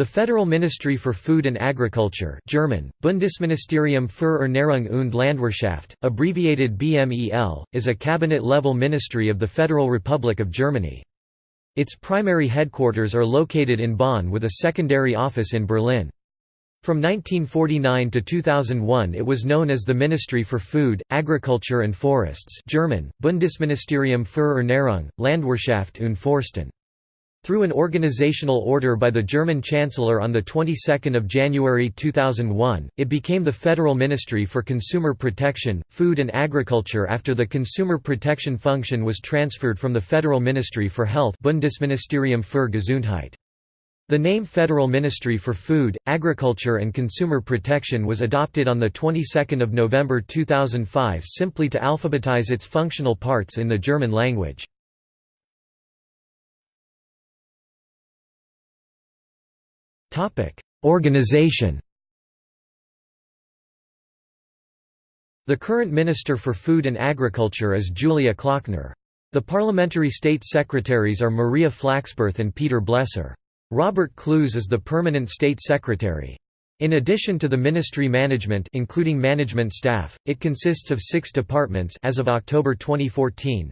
The Federal Ministry for Food and Agriculture German, Bundesministerium für Ernährung und Landwirtschaft, abbreviated BMEL, is a cabinet-level ministry of the Federal Republic of Germany. Its primary headquarters are located in Bonn with a secondary office in Berlin. From 1949 to 2001 it was known as the Ministry for Food, Agriculture and Forests German, Bundesministerium für Ernährung, Landwirtschaft und Forsten. Through an organizational order by the German Chancellor on the 22nd of January 2001, it became the Federal Ministry for Consumer Protection, Food and Agriculture after the consumer protection function was transferred from the Federal Ministry for Health Bundesministerium für Gesundheit. The name Federal Ministry for Food, Agriculture and Consumer Protection was adopted on the 22nd of November 2005 simply to alphabetize its functional parts in the German language. Organization The current Minister for Food and Agriculture is Julia Klöckner. The parliamentary state secretaries are Maria Flachsbarth and Peter Bleser. Robert Kloos is the permanent state secretary. In addition to the ministry management including management staff, it consists of six departments as of October 2014.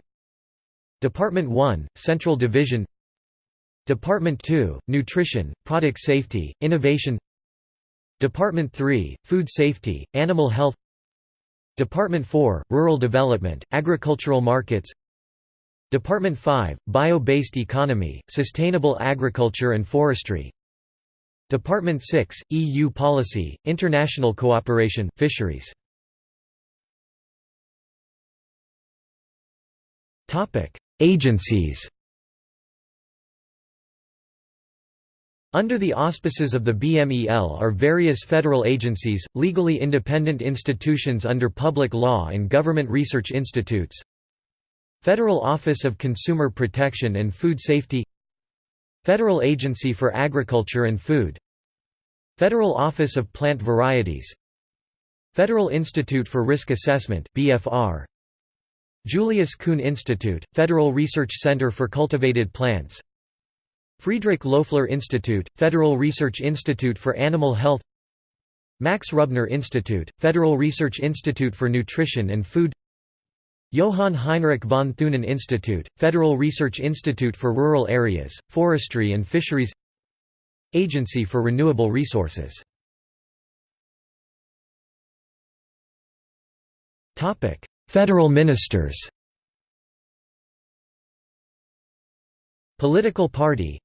Department 1, Central Division Department 2, Nutrition, Product Safety, Innovation. Department 3, Food Safety, Animal Health. Department 4, Rural Development, Agricultural Markets. Department 5, Bio-Based Economy, Sustainable Agriculture and Forestry. Department 6, EU Policy, International Cooperation Fisheries. Agencies Under the auspices of the BMEL are various federal agencies, legally independent institutions under public law and government research institutes. Federal Office of Consumer Protection and Food Safety. Federal Agency for Agriculture and Food. Federal Office of Plant Varieties. Federal Institute for Risk Assessment BFR Julius Kuhn Institute, Federal Research Center for Cultivated Plants Friedrich Loeffler Institute, Federal Research Institute for Animal Health Max Rubner Institute, Federal Research Institute for Nutrition and Food Johann Heinrich von Thunen Institute, Federal Research Institute for Rural Areas, Forestry and Fisheries Agency for Renewable Resources. Federal ministers. Political party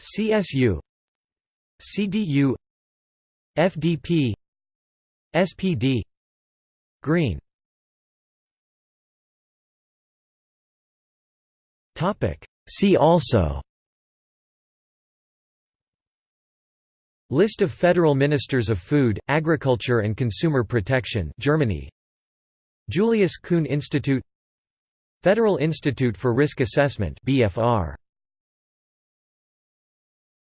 CSU CDU FDP SPD Green. Topic. See also. List of Federal Ministers of Food, Agriculture and Consumer Protection Germany. Julius Kuhn Institute. Federal Institute for Risk Assessment BFR